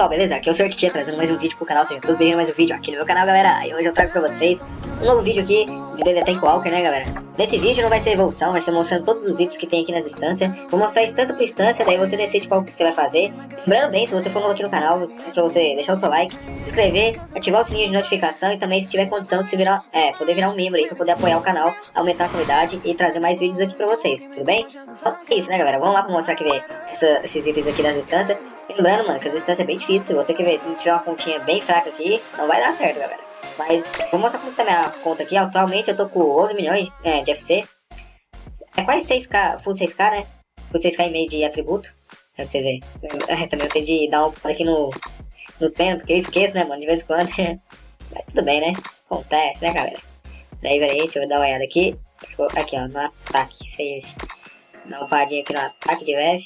pessoal, beleza? Aqui é o Sr. Titia trazendo mais um vídeo pro canal, sejam todos bem-vindos mais um vídeo aqui no meu canal, galera. E hoje eu trago pra vocês um novo vídeo aqui de DD Tank Walker, né, galera? Nesse vídeo não vai ser evolução, vai ser mostrando todos os itens que tem aqui nas instâncias. Vou mostrar instância por instância, daí você decide qual que você vai fazer. Lembrando bem, se você for novo aqui no canal, peço pra você deixar o seu like, se inscrever, ativar o sininho de notificação e também, se tiver condição, se virar, é, poder virar um membro aí pra poder apoiar o canal, aumentar a comunidade e trazer mais vídeos aqui pra vocês, tudo bem? Então é isso, né, galera? Vamos lá pra mostrar aqui, ver essa, esses itens aqui das instâncias. Lembrando, mano, que as instâncias é bem difícil. Você que ver, se tiver uma continha bem fraca aqui, não vai dar certo, galera. Mas vou mostrar como tá minha conta aqui. Atualmente eu tô com 11 milhões é, de FC. É quase 6k, full 6k, né? Full 6k e meio de atributo. Quer dizer, é, também eu tenho de dar um aqui no, no tempo, porque eu esqueço, né, mano, de vez em quando. Mas tudo bem, né? Acontece, né, galera? Daí, peraí, deixa eu dar uma olhada aqui. Aqui, ó, no ataque, save. Dá uma padinha aqui no ataque de Vev.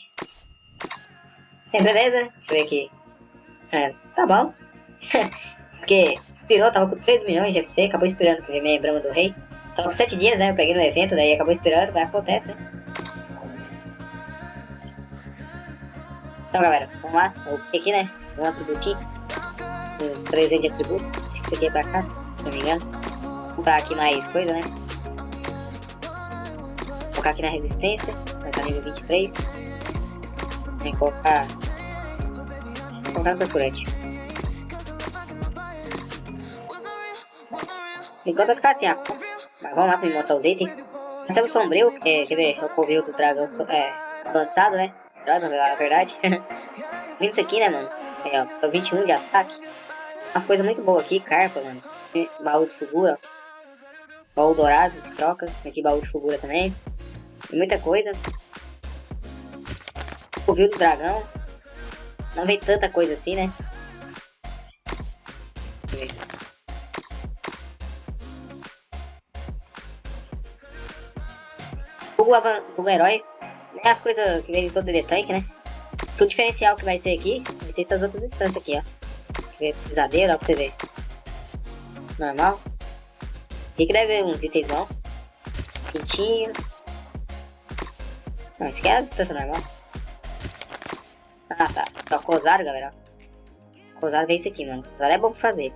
Beleza? Ver aqui. É, tá bom. Porque pirou, tava com 3 milhões de FC, acabou esperando ver minha Brahma do Rei. Tava com 7 dias, né? Eu peguei no evento, daí acabou esperando, vai acontece, né? Então, galera, vamos lá. Aqui, né? Um atributinho. Uns 3 de atributo. Acho que isso aqui é pra cá, se não me engano. Vou comprar aqui mais coisa, né? Vou colocar aqui na resistência. Vai estar nível 23. Vou colocar colocar perfurante. Enquanto vai ficar assim, ó. Mas vamos lá pra me mostrar os itens. Nós temos sombrio, que quer ver, é o covil do dragão é, avançado, né? Droga, na verdade. Vindo isso aqui, né, mano? É, ó, 21 de ataque. Umas coisas muito boas aqui, carpa, mano. Baú de figura. Baú dourado, de troca. Aqui baú de figura também. E muita coisa. Covil do dragão. Não vem tanta coisa assim, né? O, o herói é as coisas que vem em todo o tanque, né? O diferencial que vai ser aqui vai ser essas outras instâncias aqui, ó. Pesadeiro, ó, pra você ver. Normal. Aqui que deve ver uns itens bons. Quentinho. Não, é a instância normal. Ah, tá. Então, Cosaro, galera. Cosaro vem isso aqui, mano. Cosaro é bom pra fazer.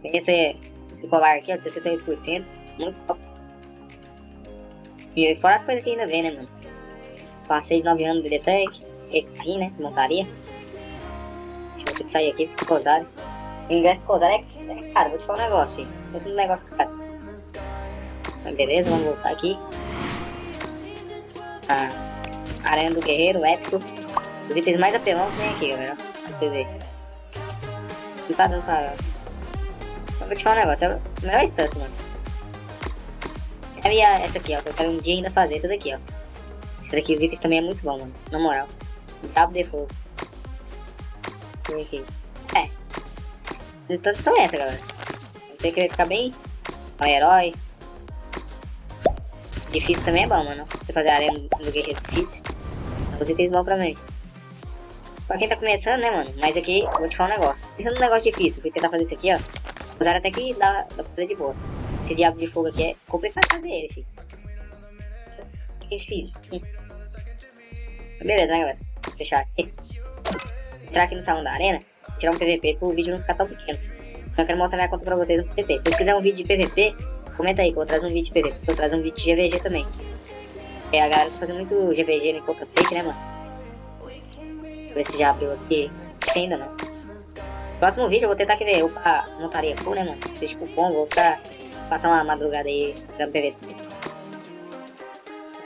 Vem esse colar aqui, ó, de 68%. Muito top. E fora as coisas que ainda vem, né, mano? Passei de 9 anos de tank. Aí, né? Montaria. Deixa eu sair aqui. Cosaro. O ingresso Cosaro é, é caro. Vou te falar um negócio. É um negócio caro. Mas beleza, vamos voltar aqui. Ah, Arena do Guerreiro, épico. Os itens mais apelão tem aqui, galera. Pra vocês verem. Dando pra... Eu vou te falar um negócio, é a melhor instância, mano. E essa aqui, ó, que eu quero um dia ainda fazer, essa daqui, ó. Essa daqui, os itens também é muito bom, mano. Na moral. Cabo de fogo. Aqui. É. As instâncias são essas, galera. Você querer ficar bem. Ó, herói. Difícil também é bom, mano. Você fazer a arena do guerreiro difícil. Os itens bons pra mim. Pra quem tá começando, né, mano? Mas aqui, vou te falar um negócio. Pensando num negócio difícil, fui tentar fazer isso aqui, ó. Usar até que dá, dá pra fazer de boa. Esse diabo de fogo aqui é complicado fazer ele, filho. É difícil. Hum. Beleza, né, galera? Vou fechar aqui. Entrar aqui no salão da arena, tirar um PVP pro vídeo não ficar tão pequeno. Então eu quero mostrar minha conta pra vocês no PVP. Se vocês quiserem um vídeo de PVP, comenta aí que eu vou trazer um vídeo de PVP. Vou trazer um vídeo de GVG também. É, a galera tá fazendo muito GVG em conta fake, né, mano? Ver se já abriu aqui. Acho que ainda não. Próximo vídeo eu vou tentar que ver upar montaria full, né, mano? Esse cupom, vou ficar, passar uma madrugada aí dando PVP.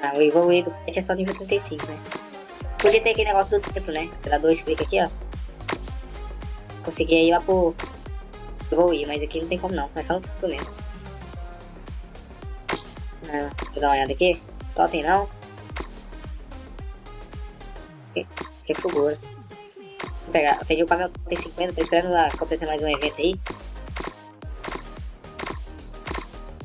Ah, o evoluir do pet é só nível 35, né? Podia ter aquele negócio do tempo, né? Dá dois cliques aqui, ó. Consegui aí lá pro evoluir, mas aqui não tem como não. Vai ficar no mesmo. Ah, vou dar uma olhada aqui. Totem não. Que é figura. Vou pegar, eu peguei o Camel tem 50, tô esperando acontecer mais um evento aí.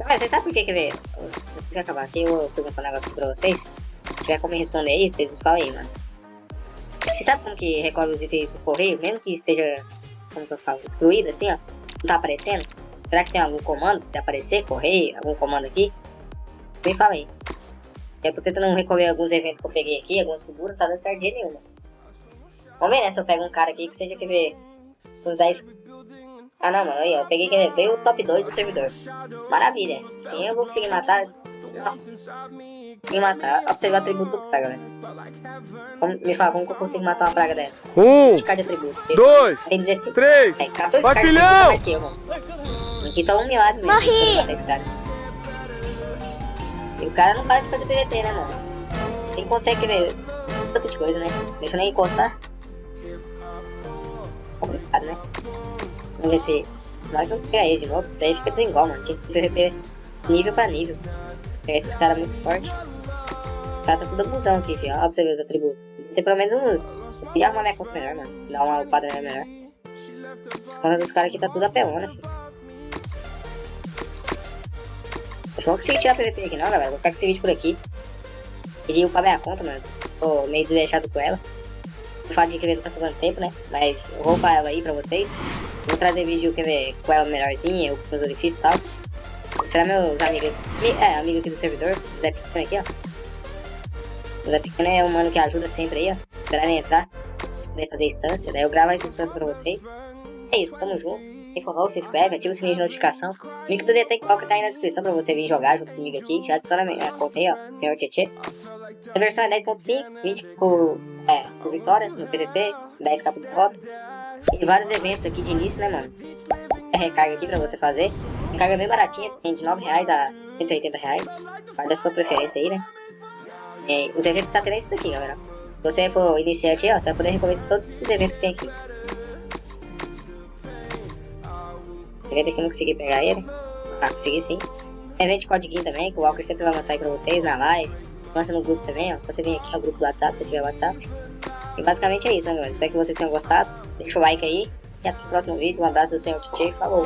Mas você sabe por que, ver? Antes de acabar aqui, eu vou perguntar um negócio pra vocês. Se tiver como responder aí, vocês falam aí, mano. Você sabe como que recolhe os itens do correio? Mesmo que esteja, como que eu falo, fluido assim, ó. Não tá aparecendo? Será que tem algum comando pra aparecer? Correio? Algum comando aqui? Me fala aí. Eu tô tentando recolher alguns eventos que eu peguei aqui, algumas figuras, não tá dando certo de nenhuma. Vamos ver, né? Se eu pego um cara aqui que seja, quer ver, uns 10... Ah, não, mano, aí, ó, eu peguei, quer ver, veio o top 2 do servidor. Maravilha. Sim, eu vou conseguir matar... Nossa. Consegui matar. Ó, pra você ver o atributo do praga, velho. Como, me fala, como que eu consigo matar uma praga dessa? Um, 20 de atributo. dois, Tem 16. três, É, 14 Baquilhão! cartas mais que eu, mano. Aqui só um milagre mesmo. Morri! esse cara. E o cara não para de fazer PVP, né, mano? Assim consegue ver tanta de coisa, né? Deixa eu nem encostar. Complicado, né? Vamos ver se. Na hora que eu pegar ele de novo, daí fica desigual, mano. Tinha que PVP nível pra nível. Pegar esses caras muito fortes. O cara tá tudo abusão aqui, filho. Ó, pra você ver os atributos. Tem pelo menos uns. Eu ia arrumar minha conta melhor, mano. Dar uma upada melhor. As dos caras aqui tá tudo apelona, filho. Acho que eu vou conseguir tirar PVP aqui não, galera. Vou ficar com esse vídeo por aqui. Pedi upar minha conta, mano. Tô meio desleixado com ela. O fato de que não tá sobrando tempo, né? Mas eu vou upar ela aí pra vocês. Vou trazer vídeo quer ver, com ela melhorzinha, com os orifícios e tal. Pra meus amigos. É, amigo aqui do servidor. O Zé Pequeno aqui, ó. O Zé Pequeno é um mano que ajuda sempre aí, ó. Esperarem entrar. Poder fazer instância. Daí eu gravo essa instância pra vocês. É isso, tamo junto. Quem for novo, se inscreve, ativa o sininho de notificação. O link do DT que tá aí na descrição pra você vir jogar junto comigo aqui. Já adiciona a minha conta aí, ó. Senhor Tietê. A versão é 10.5, 20 por, é, por vitória no PVP, 10k por derrota. E vários eventos aqui de início, né, mano? É recarga aqui pra você fazer. Recarga bem baratinha, tem de 9 reais a 180 reais. Guarda a sua preferência aí, né? E os eventos tá tendo é isso daqui, galera. Se você for iniciante aí, ó, você vai poder recomeçar todos esses eventos que tem aqui. Evento aqui eu não consegui pegar ele. Ah, consegui sim. Evento de codiguinho também, que o Walker sempre vai lançar aí pra vocês na live lança no grupo também, ó. Só você vem aqui no grupo do WhatsApp, se tiver WhatsApp. E basicamente é isso, né, galera? Espero que vocês tenham gostado. Deixa o like aí. E até o próximo vídeo. Um abraço do senhor DJ. Falou!